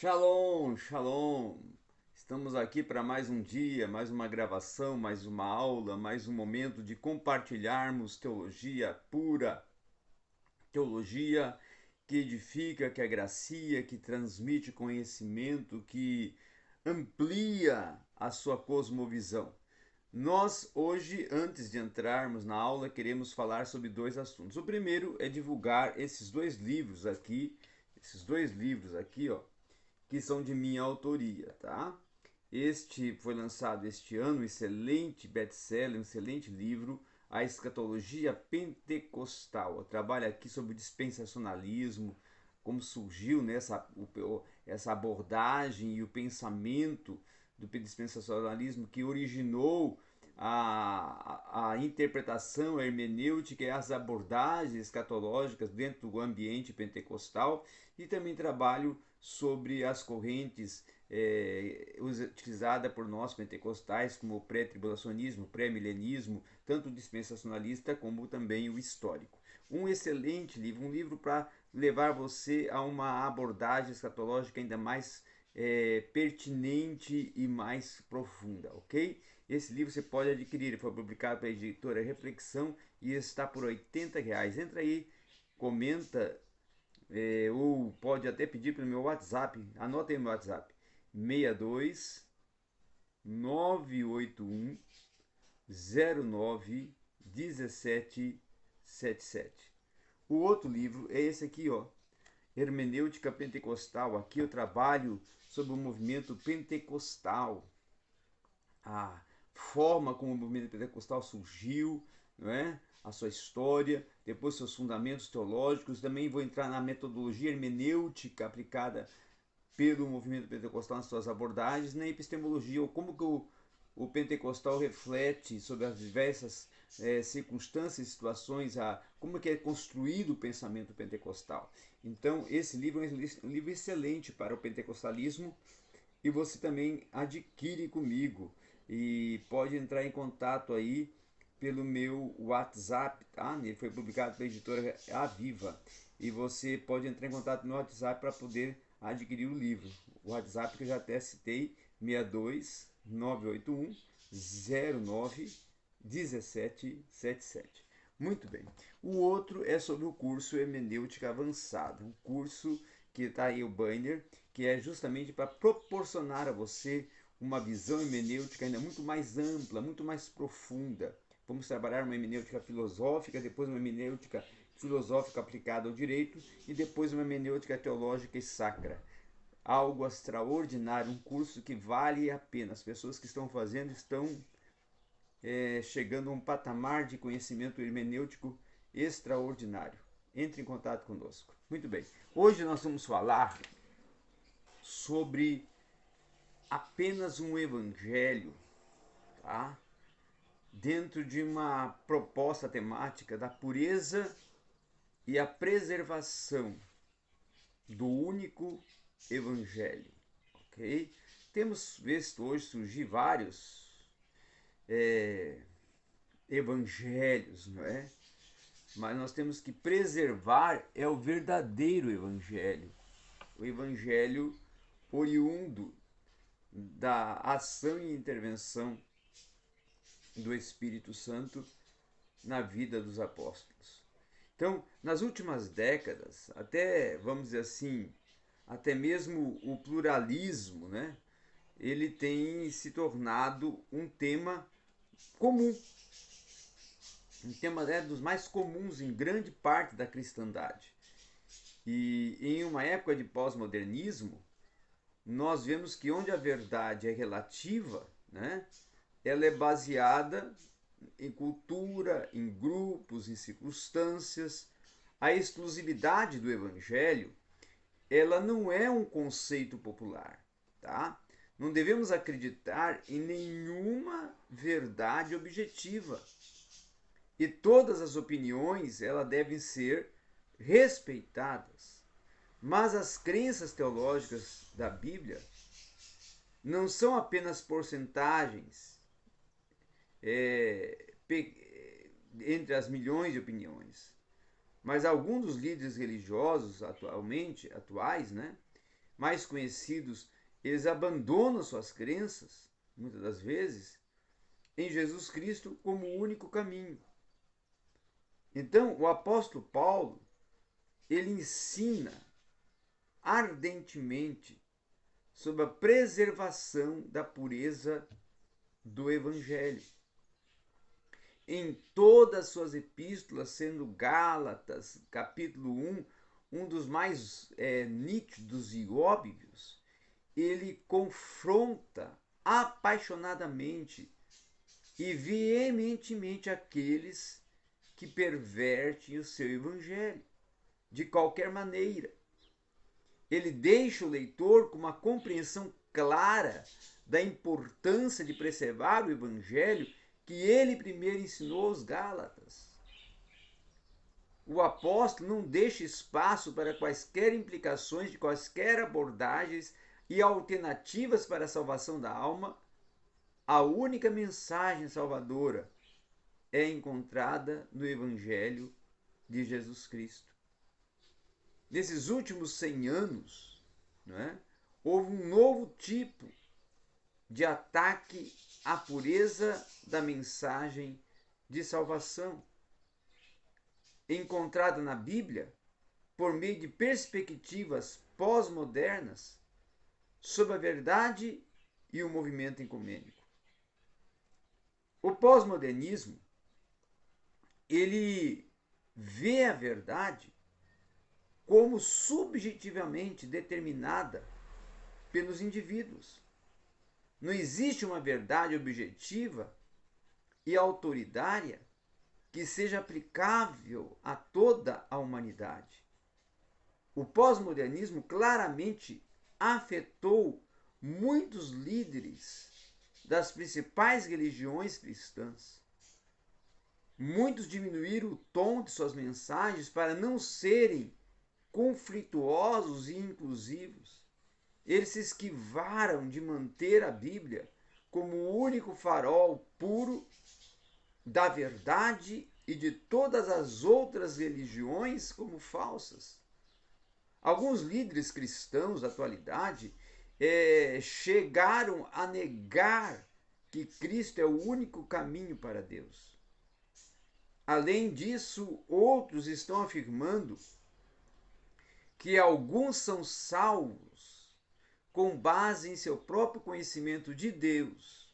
Shalom, shalom. Estamos aqui para mais um dia, mais uma gravação, mais uma aula, mais um momento de compartilharmos teologia pura, teologia que edifica, que agracia, que transmite conhecimento, que amplia a sua cosmovisão. Nós hoje, antes de entrarmos na aula, queremos falar sobre dois assuntos. O primeiro é divulgar esses dois livros aqui, esses dois livros aqui, ó, que são de minha autoria, tá? Este foi lançado este ano, um excelente best-seller, um excelente livro, A Escatologia Pentecostal. Eu trabalho aqui sobre o dispensacionalismo, como surgiu nessa essa abordagem e o pensamento do dispensacionalismo que originou a, a interpretação, a hermenêutica e as abordagens escatológicas dentro do ambiente pentecostal e também trabalho sobre as correntes é, por nós pentecostais como o pré-tribulacionismo, pré-milenismo, tanto o dispensacionalista como também o histórico. Um excelente livro, um livro para levar você a uma abordagem escatológica ainda mais é, pertinente e mais profunda, ok? Esse livro você pode adquirir, foi publicado pela editora Reflexão e está por 80 reais. Entra aí, comenta é, ou pode até pedir pelo meu WhatsApp, anota aí meu WhatsApp, 62 981 09 17 77. O outro livro é esse aqui, ó, Hermenêutica Pentecostal. Aqui eu trabalho sobre o movimento pentecostal, a forma como o movimento pentecostal surgiu, não é? A sua história, depois seus fundamentos teológicos. Também vou entrar na metodologia hermenêutica aplicada pelo movimento pentecostal nas suas abordagens, na epistemologia, ou como que o, o pentecostal reflete sobre as diversas é, circunstâncias e situações, a, como que é construído o pensamento pentecostal. Então, esse livro é um livro excelente para o pentecostalismo e você também adquire comigo e pode entrar em contato aí pelo meu WhatsApp, tá? Ele foi publicado pela editora Aviva e você pode entrar em contato no WhatsApp para poder adquirir o livro. O WhatsApp que eu já até citei, 62 981 09 1777. Muito bem. O outro é sobre o curso Hermenêutica Avançada, um curso que está aí o banner, que é justamente para proporcionar a você uma visão hermenêutica ainda muito mais ampla, muito mais profunda. Vamos trabalhar uma hermenêutica filosófica, depois uma hermenêutica filosófica aplicada ao direito e depois uma hermenêutica teológica e sacra. Algo extraordinário, um curso que vale a pena. As pessoas que estão fazendo estão é, chegando a um patamar de conhecimento hermenêutico extraordinário. Entre em contato conosco. Muito bem. Hoje nós vamos falar sobre apenas um evangelho, tá? Dentro de uma proposta temática da pureza e a preservação do único evangelho, ok? Temos visto hoje surgir vários é, evangelhos, não é? Mas nós temos que preservar é o verdadeiro evangelho, o evangelho oriundo da ação e intervenção do Espírito Santo na vida dos apóstolos. Então, nas últimas décadas, até, vamos dizer assim, até mesmo o pluralismo, né? Ele tem se tornado um tema comum. Um tema é dos mais comuns em grande parte da cristandade. E em uma época de pós-modernismo, nós vemos que onde a verdade é relativa, né, ela é baseada em cultura, em grupos, em circunstâncias. A exclusividade do evangelho, ela não é um conceito popular, tá? Não devemos acreditar em nenhuma verdade objetiva. E todas as opiniões, elas devem ser respeitadas. Mas as crenças teológicas da Bíblia não são apenas porcentagens é, entre as milhões de opiniões. Mas alguns dos líderes religiosos atualmente, atuais, né, mais conhecidos, eles abandonam suas crenças, muitas das vezes, em Jesus Cristo como o único caminho. Então, o apóstolo Paulo, ele ensina ardentemente sobre a preservação da pureza do evangelho. Em todas as suas epístolas, sendo Gálatas, capítulo 1, um dos mais é, nítidos e óbvios, ele confronta apaixonadamente e veementemente aqueles que pervertem o seu evangelho, de qualquer maneira. Ele deixa o leitor com uma compreensão clara da importância de preservar o evangelho que ele primeiro ensinou aos Gálatas. O apóstolo não deixa espaço para quaisquer implicações de quaisquer abordagens e alternativas para a salvação da alma. A única mensagem salvadora é encontrada no Evangelho de Jesus Cristo. Nesses últimos 100 anos, é, houve um novo tipo de ataque à pureza da mensagem de salvação, encontrada na Bíblia por meio de perspectivas pós-modernas sobre a verdade e o movimento ecumênico. O pós-modernismo ele vê a verdade como subjetivamente determinada pelos indivíduos. Não existe uma verdade objetiva e autoritária que seja aplicável a toda a humanidade. O pós-modernismo claramente afetou muitos líderes das principais religiões cristãs. Muitos diminuíram o tom de suas mensagens para não serem conflituosos e inclusivos. Eles se esquivaram de manter a Bíblia como o único farol puro da verdade e de todas as outras religiões como falsas. Alguns líderes cristãos da atualidade é, chegaram a negar que Cristo é o único caminho para Deus. Além disso, outros estão afirmando que alguns são salvos com base em seu próprio conhecimento de Deus,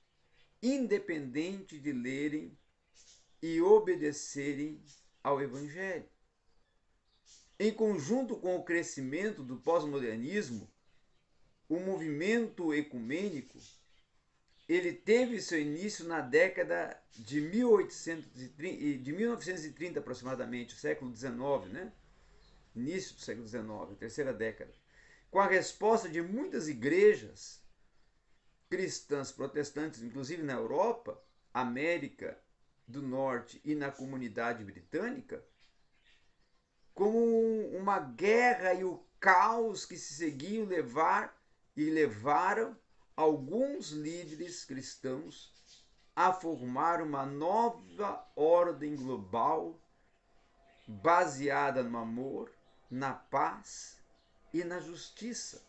independente de lerem e obedecerem ao Evangelho. Em conjunto com o crescimento do pós-modernismo, o movimento ecumênico ele teve seu início na década de, 1830, de 1930 aproximadamente, século XIX, né? início do século XIX, terceira década, com a resposta de muitas igrejas cristãs protestantes, inclusive na Europa, América do Norte e na comunidade britânica, como uma guerra e o caos que se seguiam levar e levaram alguns líderes cristãos a formar uma nova ordem global baseada no amor, na paz e na justiça.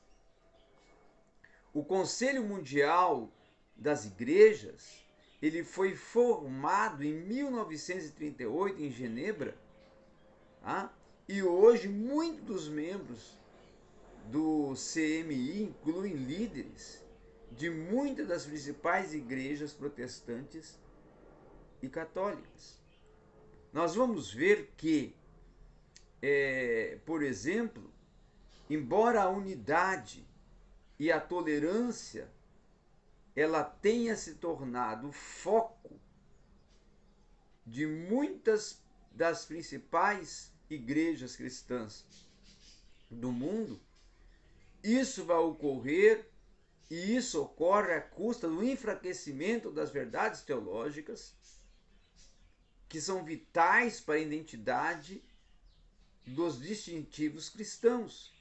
O Conselho Mundial das Igrejas ele foi formado em 1938 em Genebra, tá? e hoje muitos dos membros do CMI incluem líderes de muitas das principais igrejas protestantes e católicas. Nós vamos ver que, é, por exemplo, embora a unidade e a tolerância ela tenha se tornado foco de muitas das principais igrejas cristãs do mundo, isso vai ocorrer e isso ocorre à custa do enfraquecimento das verdades teológicas que são vitais para a identidade dos distintivos cristãos.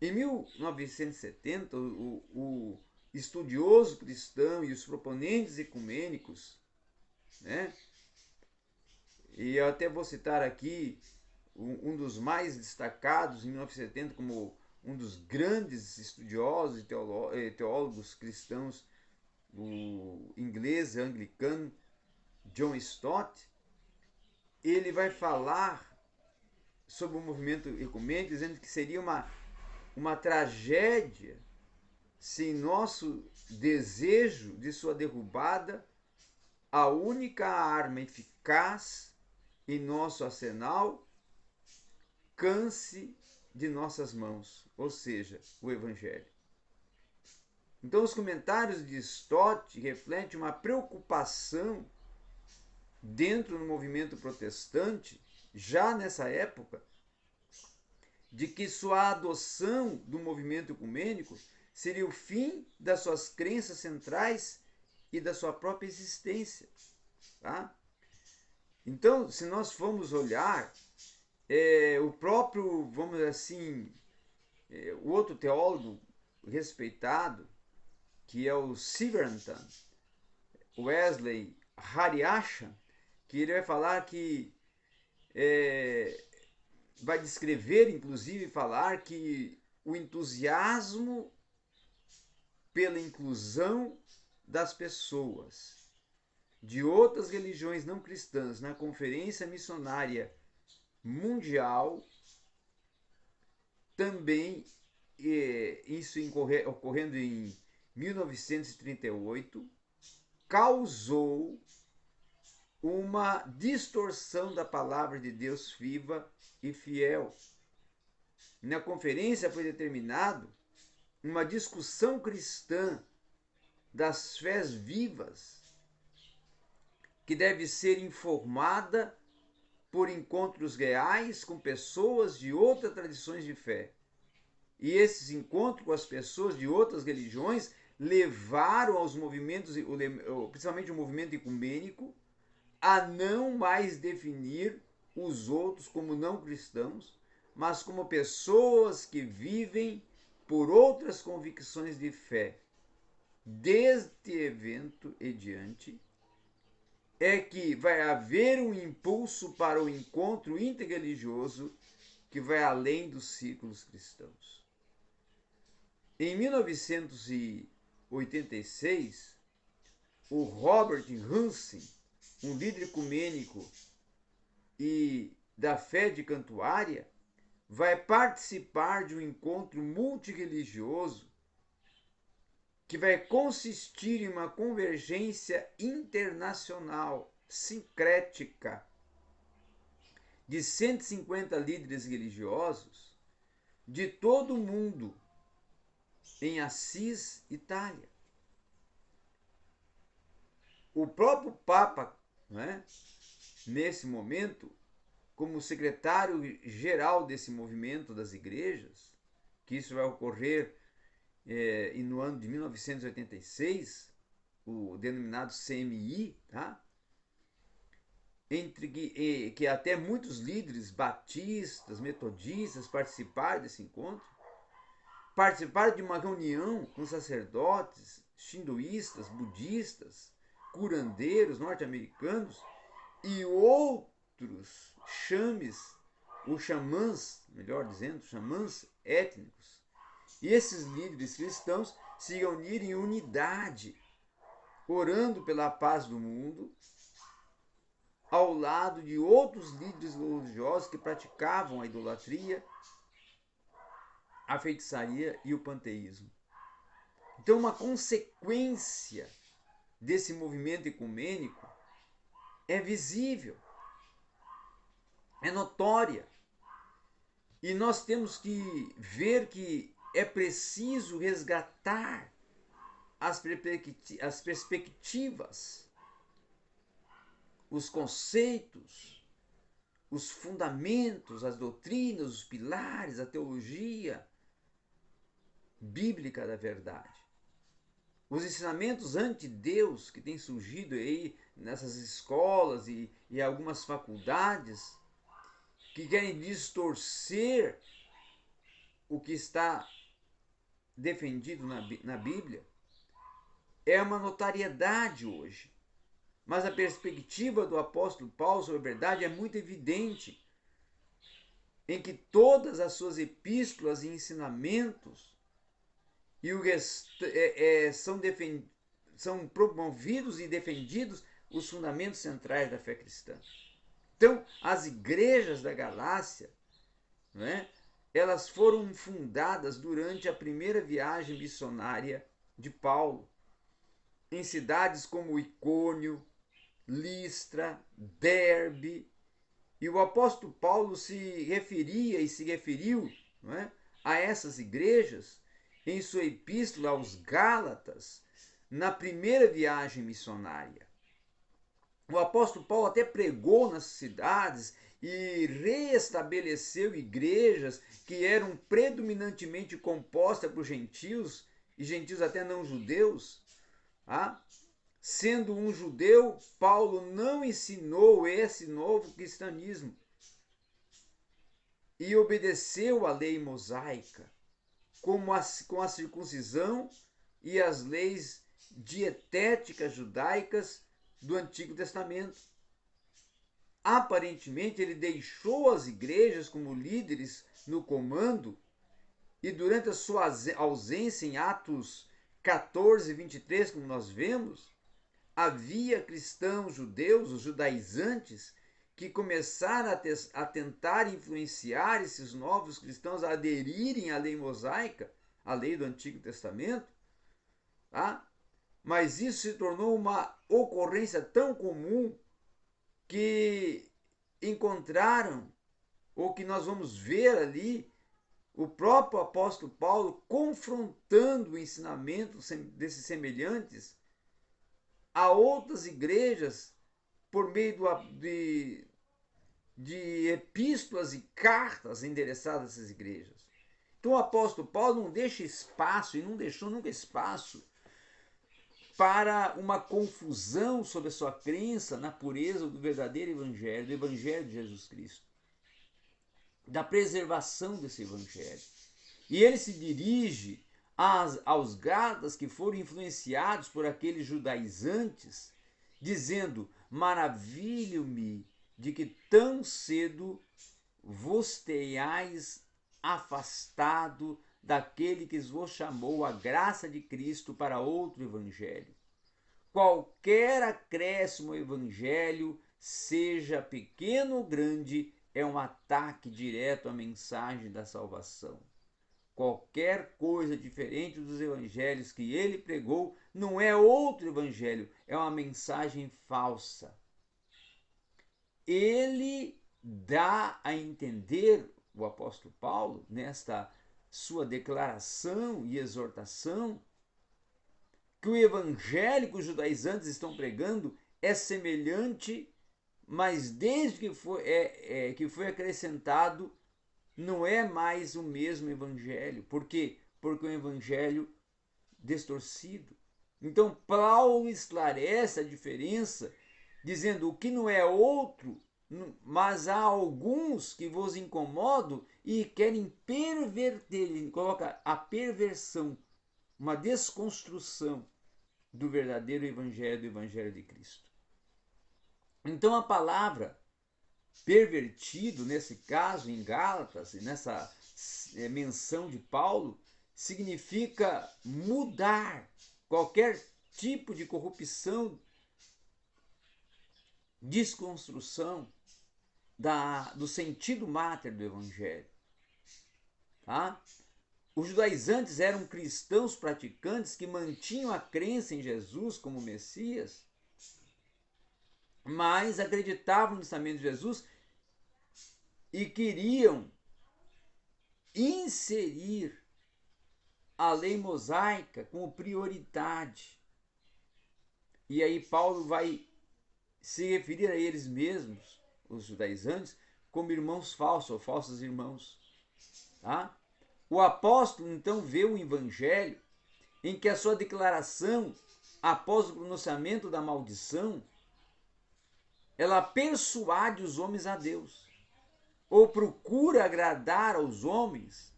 Em 1970, o, o estudioso cristão e os proponentes ecumênicos, né? E eu até vou citar aqui um, um dos mais destacados em 1970 como um dos grandes estudiosos e teólogos cristãos, o inglês anglicano John Stott, ele vai falar sobre o movimento ecumênico, dizendo que seria uma, uma tragédia se nosso desejo de sua derrubada, a única arma eficaz em nosso arsenal, canse de nossas mãos, ou seja, o Evangelho. Então, os comentários de Stott refletem uma preocupação dentro do movimento protestante, já nessa época, de que sua adoção do movimento ecumênico seria o fim das suas crenças centrais e da sua própria existência. Tá? Então, se nós formos olhar, é, o próprio, vamos dizer assim, é, o outro teólogo respeitado, que é o Siverantan, Wesley Hariasha, que ele vai falar que é, vai descrever, inclusive, falar que o entusiasmo pela inclusão das pessoas de outras religiões não cristãs na Conferência Missionária Mundial também é, isso ocorrendo em 1938 causou uma distorção da palavra de Deus viva e fiel. Na conferência foi determinado uma discussão cristã das fés vivas, que deve ser informada por encontros reais com pessoas de outras tradições de fé. E esses encontros com as pessoas de outras religiões levaram aos movimentos, principalmente o movimento ecumênico, a não mais definir os outros como não cristãos, mas como pessoas que vivem por outras convicções de fé. Deste evento e diante, é que vai haver um impulso para o encontro interreligioso que vai além dos círculos cristãos. Em 1986, o Robert Hansen um líder ecumênico e da fé de Cantuária, vai participar de um encontro multireligioso que vai consistir em uma convergência internacional sincrética de 150 líderes religiosos de todo o mundo em Assis, Itália. O próprio Papa né? nesse momento, como secretário-geral desse movimento das igrejas, que isso vai ocorrer é, no ano de 1986, o denominado CMI, tá? entre que, que até muitos líderes batistas, metodistas participaram desse encontro, participaram de uma reunião com sacerdotes, hinduístas, budistas, curandeiros norte-americanos e outros chames, ou xamãs, melhor dizendo, xamãs étnicos. E esses líderes cristãos se reuniram em unidade, orando pela paz do mundo, ao lado de outros líderes religiosos que praticavam a idolatria, a feitiçaria e o panteísmo. Então, uma consequência desse movimento ecumênico é visível, é notória. E nós temos que ver que é preciso resgatar as, as perspectivas, os conceitos, os fundamentos, as doutrinas, os pilares, a teologia bíblica da verdade. Os ensinamentos anti-Deus que têm surgido aí nessas escolas e, e algumas faculdades que querem distorcer o que está defendido na, na Bíblia é uma notariedade hoje. Mas a perspectiva do apóstolo Paulo sobre a verdade é muito evidente. em que todas as suas epístolas e ensinamentos e é, é, são, defend, são promovidos e defendidos os fundamentos centrais da fé cristã. Então, as igrejas da Galácia, né, elas foram fundadas durante a primeira viagem missionária de Paulo, em cidades como Icônio, Listra, Derbe, e o apóstolo Paulo se referia e se referiu é, a essas igrejas em sua epístola aos Gálatas, na primeira viagem missionária. O apóstolo Paulo até pregou nas cidades e reestabeleceu igrejas que eram predominantemente compostas por gentios e gentios até não judeus. Ah? Sendo um judeu, Paulo não ensinou esse novo cristianismo e obedeceu à lei mosaica, como a, com a circuncisão e as leis dietéticas judaicas do Antigo Testamento. Aparentemente, ele deixou as igrejas como líderes no comando e durante a sua ausência em Atos 14, 23, como nós vemos, havia cristãos judeus, os judaizantes, que começaram a, te, a, tentar influenciar esses novos cristãos a aderirem à lei mosaica, à lei do Antigo Testamento, tá? mas isso se tornou uma ocorrência tão comum que encontraram, ou que nós vamos ver ali, o próprio apóstolo Paulo confrontando o ensinamento desses semelhantes a outras igrejas por meio de, de epístolas e cartas endereçadas essas igrejas. Então o apóstolo Paulo não deixa espaço e não deixou nunca espaço para uma confusão sobre a sua crença na pureza do verdadeiro evangelho, do evangelho de Jesus Cristo, da preservação desse evangelho. E ele se dirige às, aos gadas que foram influenciados por aqueles judaizantes, dizendo: Maravilho-me de que tão cedo vos tenhais afastado daquele que vos chamou a graça de Cristo para outro evangelho. Qualquer acréscimo ao evangelho, seja pequeno ou grande, é um ataque direto à mensagem da salvação. Qualquer coisa diferente dos evangelhos que ele pregou não é outro evangelho, é uma mensagem falsa. Ele dá a entender, o apóstolo Paulo, nesta sua declaração e exortação, que o evangelho que os judaizantes estão pregando é semelhante, mas desde que foi, é, é, que foi acrescentado não é mais o mesmo evangelho. Por quê? Porque é um evangelho distorcido. Então, Paulo esclarece a diferença, dizendo o que não é outro, mas há alguns que vos incomodam e querem perverter, ele coloca a perversão, uma desconstrução do verdadeiro evangelho, do evangelho de Cristo. Então, a palavra pervertido, nesse caso, em Gálatas, nessa é, menção de Paulo, significa mudar qualquer tipo de corrupção, desconstrução da, do sentido máter do Evangelho. Tá? Os judaizantes eram cristãos praticantes que mantinham a crença em Jesus como Messias, mas acreditavam no ensinamento de Jesus e queriam inserir a lei mosaica como prioridade. E aí Paulo vai se referir a eles mesmos, os judaizantes, como irmãos falsos ou falsos irmãos. Tá? O apóstolo então vê o evangelho em que a sua declaração após o pronunciamento da maldição ela persuade os homens a Deus, ou procura agradar aos homens,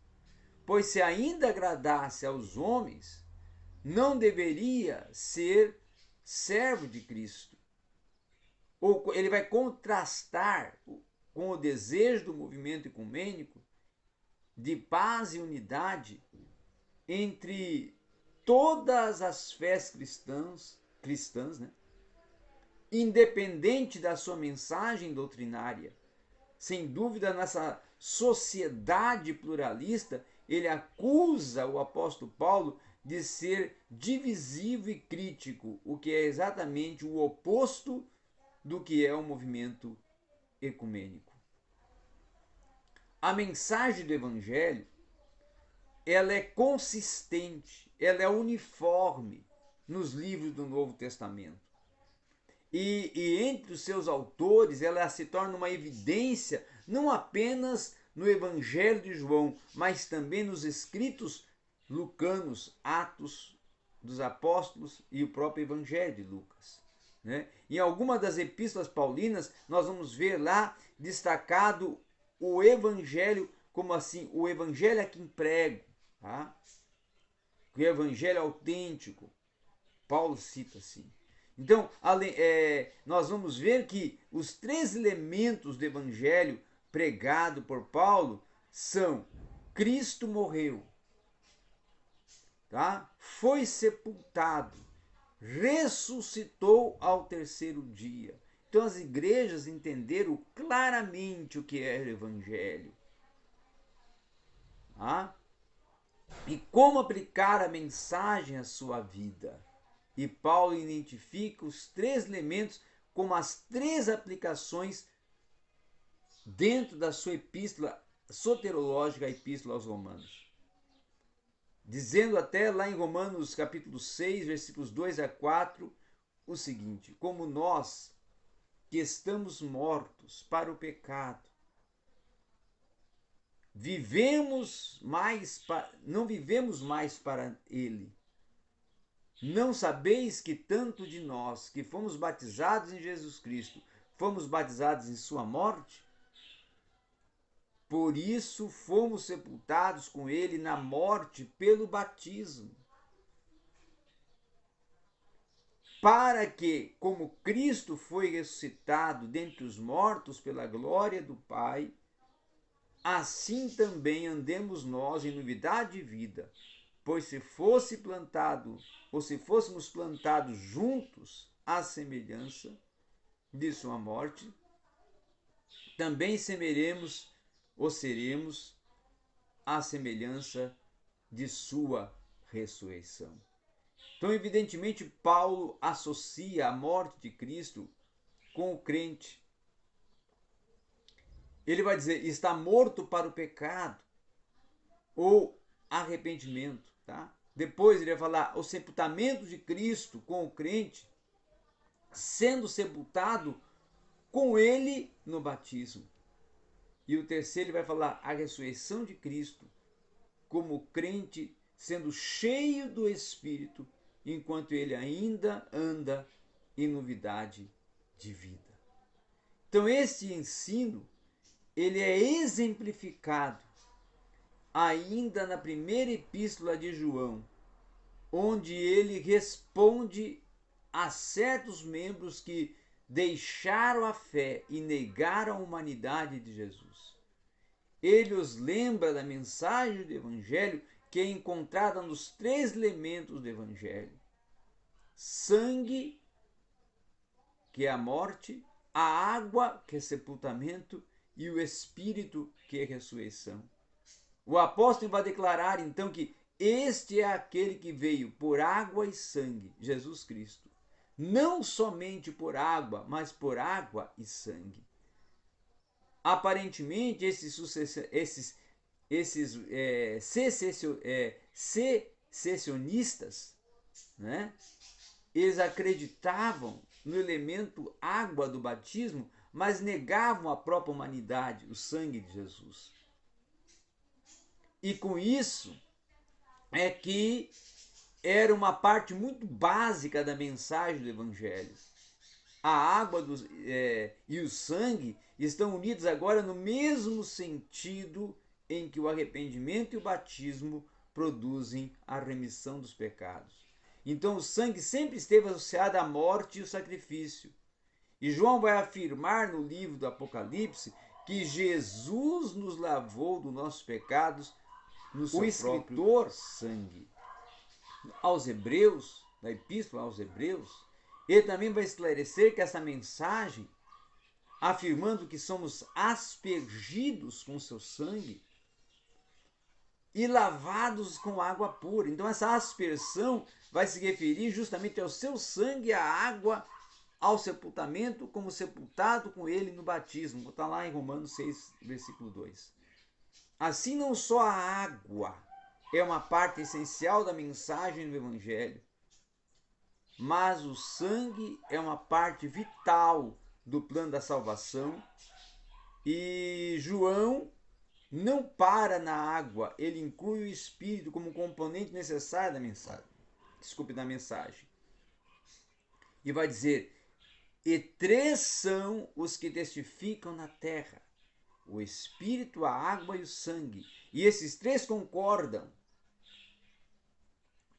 pois se ainda agradasse aos homens, não deveria ser servo de Cristo. Ou ele vai contrastar com o desejo do movimento ecumênico de paz e unidade entre todas as fés cristãs, cristãs, né? independente da sua mensagem doutrinária. Sem dúvida, nessa sociedade pluralista, ele acusa o apóstolo Paulo de ser divisivo e crítico, o que é exatamente o oposto do que é o movimento ecumênico. A mensagem do evangelho, ela é consistente, ela é uniforme nos livros do Novo Testamento. E, e entre os seus autores, ela se torna uma evidência não apenas no Evangelho de João, mas também nos escritos lucanos, Atos dos Apóstolos e o próprio Evangelho de Lucas. Né? Em alguma das epístolas paulinas, nós vamos ver lá destacado o Evangelho, como assim, o Evangelho a quem prego, tá? o Evangelho autêntico. Paulo cita assim. Então, é, nós vamos ver que os três elementos do Evangelho pregado por Paulo são Cristo morreu, tá? foi sepultado, ressuscitou ao terceiro dia. Então as igrejas entenderam claramente o que é o Evangelho. Tá? E como aplicar a mensagem à sua vida. E Paulo identifica os três elementos como as três aplicações dentro da sua epístola soterológica, a epístola aos Romanos dizendo até lá em Romanos capítulo 6, versículos 2 a 4, o seguinte: Como nós que estamos mortos para o pecado, vivemos mais não vivemos mais para ele. Não sabeis que tanto de nós que fomos batizados em Jesus Cristo, fomos batizados em sua morte? Por isso fomos sepultados com ele na morte pelo batismo. Para que, como Cristo foi ressuscitado dentre os mortos pela glória do Pai, assim também andemos nós em novidade de vida. Pois se fosse plantado, ou se fôssemos plantados juntos à semelhança de sua morte, também semeremos ou seremos à semelhança de sua ressurreição. Então, evidentemente, Paulo associa a morte de Cristo com o crente. Ele vai dizer: está morto para o pecado ou arrependimento, tá? Depois ele vai falar o sepultamento de Cristo com o crente, sendo sepultado com ele no batismo. E o terceiro ele vai falar a ressurreição de Cristo, como crente sendo cheio do Espírito, enquanto ele ainda anda em novidade de vida. Então esse ensino, ele é exemplificado ainda na primeira epístola de João, onde ele responde a certos membros que deixaram a fé e negaram a humanidade de Jesus. Ele os lembra da mensagem do Evangelho que é encontrada nos três elementos do Evangelho: sangue, que é a morte, a água, que é sepultamento, e o Espírito, que é ressurreição. O apóstolo vai declarar então que este é aquele que veio por água e sangue, Jesus Cristo não somente por água, mas por água e sangue. Aparentemente, esses, esses, esses é, é, secessionistas, né, eles acreditavam no elemento água do batismo, mas negavam a própria humanidade, o sangue de Jesus. E com isso é que era uma parte muito básica da mensagem do Evangelho. A água do, é, e o sangue estão unidos agora no mesmo sentido em que o arrependimento e o batismo produzem a remissão dos pecados. Então o sangue sempre esteve associado à morte e o sacrifício. E João vai afirmar no livro do Apocalipse que Jesus nos lavou dos nossos pecados no seu o escritor sangue. Aos Hebreus, na Epístola aos Hebreus, ele também vai esclarecer que essa mensagem, afirmando que somos aspergidos com seu sangue e lavados com água pura. Então, essa aspersão vai se referir justamente ao seu sangue, à água, ao sepultamento, como sepultado com ele no batismo. Está lá em Romanos 6, versículo 2. Assim, não só a água é uma parte essencial da mensagem do Evangelho, mas o sangue é uma parte vital do plano da salvação. E João não para na água, ele inclui o espírito como componente necessário da mensagem. Desculpe, da mensagem. E vai dizer: E três são os que testificam na terra: o espírito, a água e o sangue. E esses três concordam.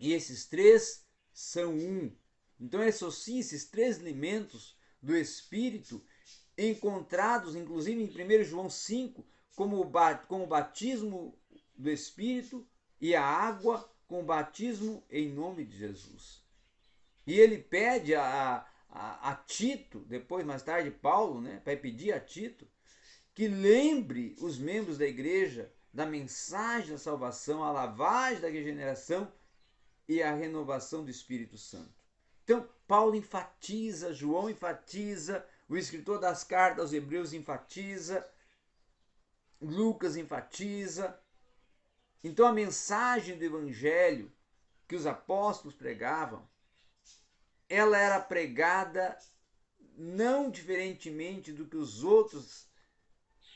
E esses três são um. Então associa esses três elementos do Espírito, encontrados inclusive em 1 João 5, como o batismo do Espírito e a água com o batismo em nome de Jesus. E ele pede a, a, a Tito, depois mais tarde Paulo, né, vai pedir a Tito, que lembre os membros da igreja da mensagem da salvação, a lavagem da regeneração e a renovação do Espírito Santo. Então, Paulo enfatiza, João enfatiza, o escritor das cartas aos Hebreus enfatiza, Lucas enfatiza. Então, a mensagem do Evangelho que os apóstolos pregavam, ela era pregada não diferentemente do que os outros,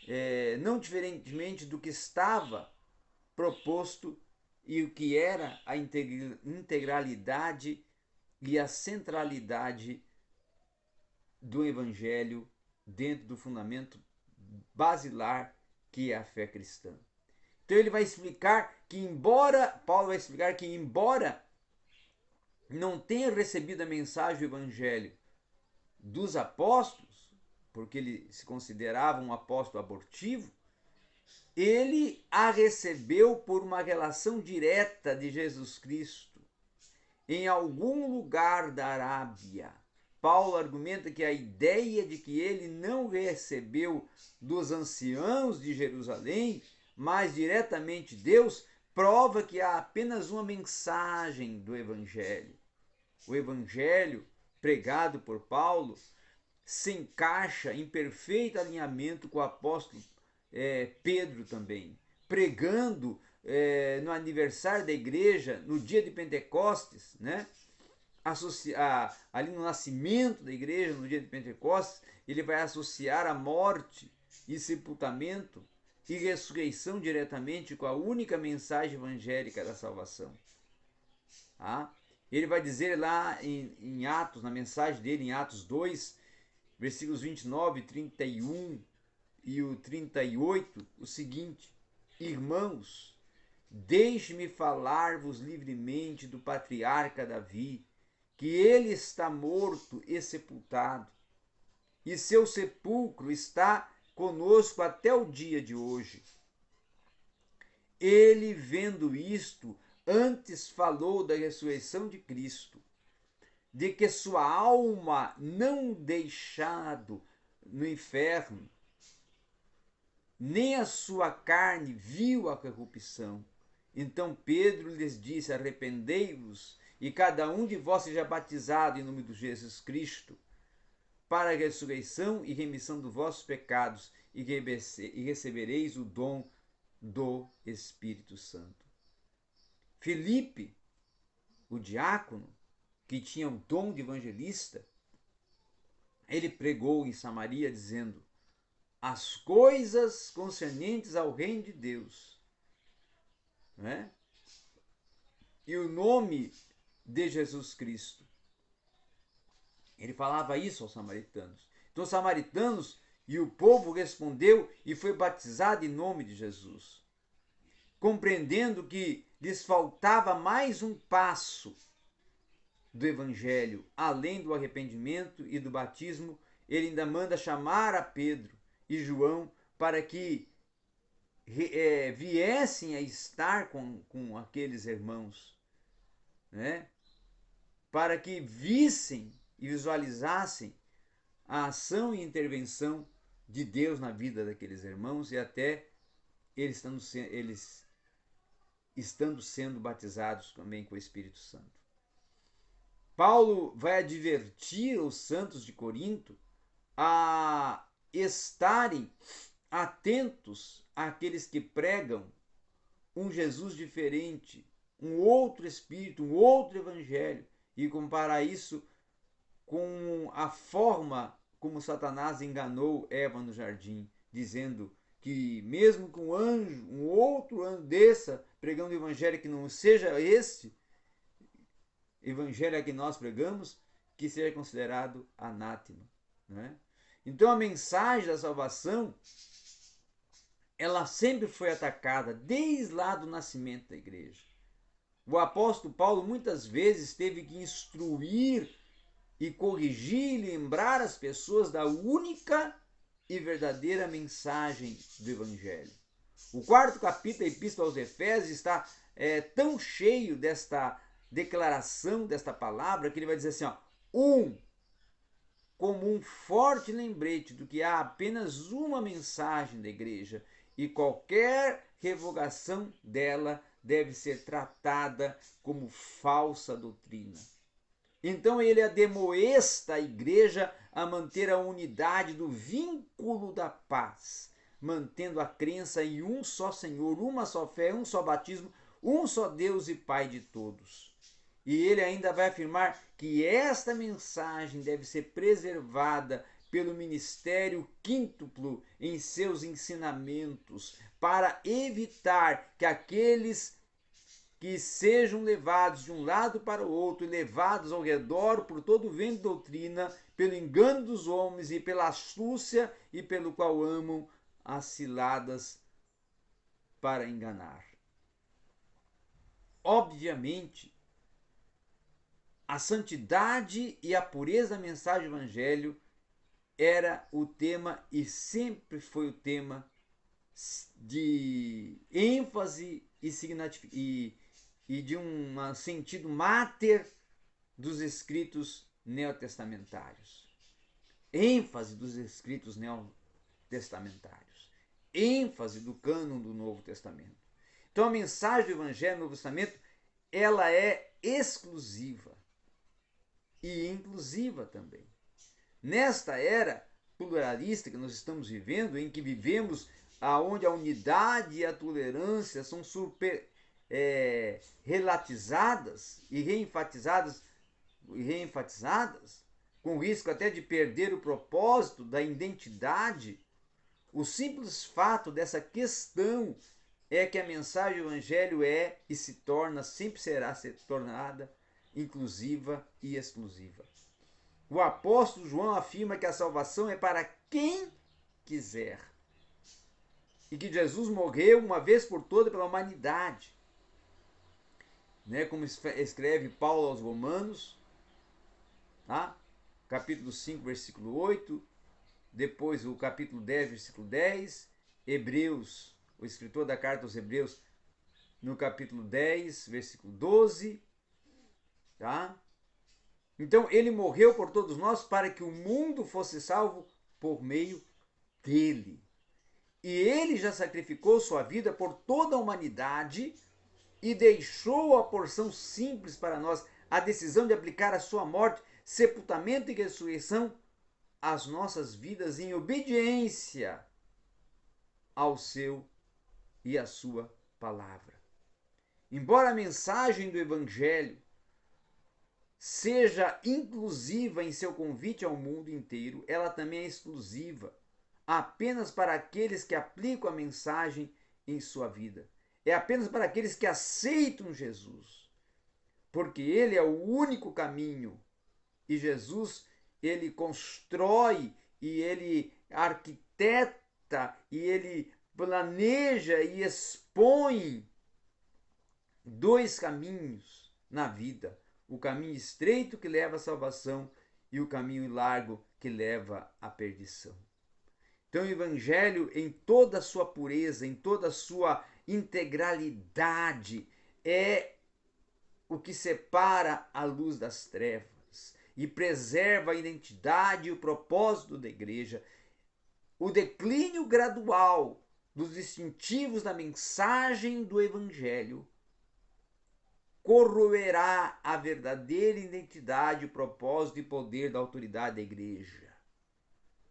é, não diferentemente do que estava proposto e o que era a integralidade e a centralidade do Evangelho dentro do fundamento basilar que é a fé cristã. Então ele vai explicar que embora Paulo vai explicar que embora não tenha recebido a mensagem do evangelho dos apóstolos, porque ele se considerava um apóstolo abortivo, ele a recebeu por uma relação direta de Jesus Cristo em algum lugar da Arábia. Paulo argumenta que a ideia de que ele não recebeu dos anciãos de Jerusalém, mas diretamente Deus, prova que há apenas uma mensagem do Evangelho. O Evangelho pregado por Paulo se encaixa em perfeito alinhamento com o apóstolo é, Pedro também, pregando é, no aniversário da igreja, no dia de Pentecostes, né? Associa, ali no nascimento da igreja, no dia de Pentecostes, ele vai associar a morte e sepultamento e ressurreição diretamente com a única mensagem evangélica da salvação. Tá? Ele vai dizer lá em, em Atos, na mensagem dele, em Atos 2, versículos 29, 31 e o 38, o seguinte: Irmãos, Deixe-me falar-vos livremente do patriarca Davi, que ele está morto e sepultado, e seu sepulcro está conosco até o dia de hoje. Ele, vendo isto, antes falou da ressurreição de Cristo, de que sua alma não deixado no inferno, nem a sua carne viu a corrupção então Pedro lhes disse: Arrependei-vos e cada um de vós seja batizado em nome de Jesus Cristo para a ressurreição e remissão dos vossos pecados e recebereis o dom do Espírito Santo. Felipe, o diácono, que tinha o dom de evangelista, ele pregou em Samaria dizendo: as coisas concernentes ao reino de Deus né? e o nome de Jesus Cristo. Ele falava isso aos samaritanos. Então, os samaritanos e o povo respondeu e foi batizado em nome de Jesus, compreendendo que lhes faltava mais um passo do evangelho, além do arrependimento e do batismo, ele ainda manda chamar a Pedro e João para que é, viessem a estar com, com aqueles irmãos, né? para que vissem e visualizassem a ação e intervenção de Deus na vida daqueles irmãos e até eles estando, eles estando sendo batizados também com o Espírito Santo. Paulo vai advertir os santos de Corinto a estarem atentos àqueles que pregam um Jesus diferente, um outro Espírito, um outro Evangelho, e comparar isso com a forma como Satanás enganou Eva no jardim, dizendo que mesmo que um anjo, um outro anjo desça pregando o evangelho que não seja esse evangelho que nós pregamos, que seja considerado anátema. Né? Então a mensagem da salvação ela sempre foi atacada desde lá do nascimento da igreja. O apóstolo Paulo muitas vezes teve que instruir e corrigir e lembrar as pessoas da única e verdadeira mensagem do Evangelho. O quarto capítulo da Epístola aos Efésios está é, tão cheio desta declaração, desta palavra, que ele vai dizer assim: ó, um, como um forte lembrete do que há apenas uma mensagem da igreja e qualquer revogação dela deve ser tratada como falsa doutrina. Então ele ademoesta a igreja a manter a unidade do vínculo da paz, mantendo a crença em um só Senhor, uma só fé, um só batismo, um só Deus e Pai de todos. E ele ainda vai afirmar que esta mensagem deve ser preservada pelo ministério quíntuplo em seus ensinamentos, para evitar que aqueles que sejam levados de um lado para o outro e levados ao redor por todo o vento de doutrina, pelo engano dos homens e pela astúcia e pelo qual amam as ciladas para enganar. Obviamente, a santidade e a pureza da mensagem do evangelho era o tema e sempre foi o tema de ênfase e, e e de um sentido máter dos escritos neotestamentários. ênfase dos escritos neotestamentários. ênfase do cânon do Novo Testamento. Então a mensagem do Evangelho do Novo Testamento ela é exclusiva e inclusiva também. Nesta era pluralista que nós estamos vivendo, em que vivemos aonde a unidade e a tolerância são super, é, relatizadas e reenfatizadas, reenfatizadas, com risco até de perder o propósito da identidade, o simples fato dessa questão é que a mensagem do Evangelho é e se torna, sempre será se tornada inclusiva e exclusiva. O apóstolo João afirma que a salvação é para quem quiser. E que Jesus morreu uma vez por toda pela humanidade né, como escreve Paulo aos Romanos, tá? capítulo 5, versículo 8, depois o capítulo 10, versículo 10, Hebreus, o escritor da carta aos Hebreus, no capítulo 10, versículo 12, tá? Então ele morreu por todos nós para que o mundo fosse salvo por meio dele. E ele já sacrificou sua vida por toda a humanidade e deixou a porção simples para nós, a decisão de aplicar a sua morte, sepultamento e ressurreição às nossas vidas em obediência ao seu e à sua palavra. Embora a mensagem do Evangelho seja inclusiva em seu convite ao mundo inteiro, ela também é exclusiva apenas para aqueles que aplicam a mensagem em sua vida. É apenas para aqueles que aceitam Jesus, porque Ele é o único caminho. E Jesus ele constrói e ele arquiteta e ele planeja e expõe dois caminhos na vida: o caminho estreito que leva à salvação e o caminho largo que leva à perdição. Então, o Evangelho, em toda a sua pureza, em toda a sua integralidade, é o que separa a luz das trevas e preserva a identidade e o propósito da igreja. O declínio gradual dos distintivos da mensagem do Evangelho corroerá a verdadeira identidade, propósito e poder da autoridade da igreja.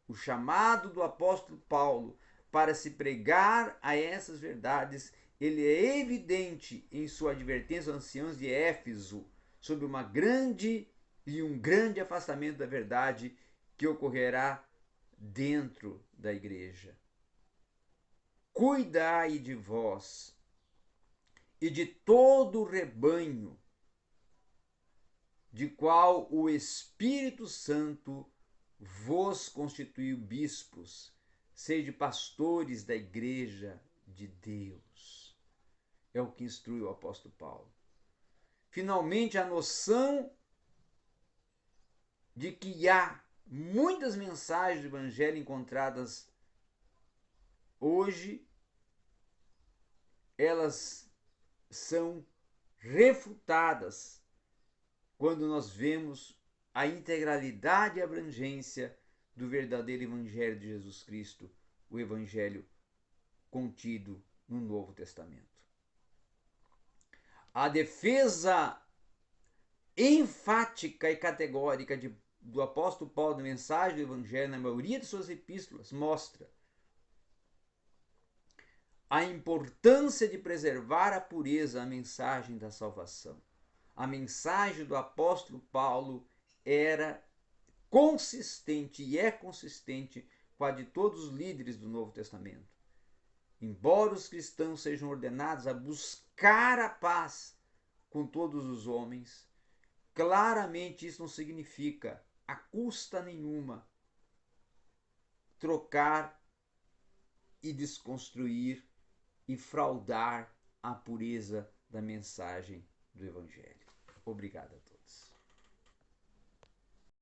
O chamado do apóstolo Paulo para se pregar a essas verdades, ele é evidente em sua advertência aos anciãos de Éfeso sobre uma grande e um grande afastamento da verdade que ocorrerá dentro da igreja. Cuidai de vós e de todo o rebanho, de qual o Espírito Santo vos constituiu bispos, sede pastores da igreja de Deus. É o que instrui o apóstolo Paulo. Finalmente, a noção de que há muitas mensagens do Evangelho encontradas hoje, elas são refutadas quando nós vemos a integralidade e abrangência do verdadeiro Evangelho de Jesus Cristo, o Evangelho contido no Novo Testamento. A defesa enfática e categórica de, do apóstolo Paulo da mensagem do Evangelho na maioria de suas epístolas mostra a importância de preservar a pureza, a mensagem da salvação. A mensagem do apóstolo Paulo era consistente e é consistente com a de todos os líderes do Novo Testamento. Embora os cristãos sejam ordenados a buscar a paz com todos os homens, claramente isso não significa, a custa nenhuma, trocar e desconstruir e fraudar a pureza da mensagem do Evangelho. Obrigado a todos.